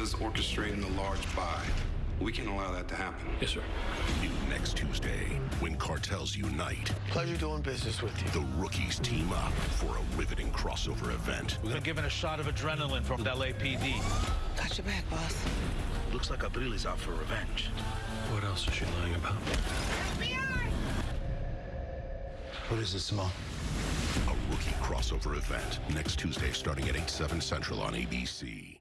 is orchestrating a large buy. We can't allow that to happen. Yes, sir. New next Tuesday, when cartels unite, Pleasure doing business with you. the rookies team up for a riveting crossover event. We're gonna give it a shot of adrenaline from LAPD. Got your back, boss. Looks like Abril is out for revenge. What else is she lying about? FBI. What is this, Simone? A rookie crossover event next Tuesday starting at 8, 7 central on ABC.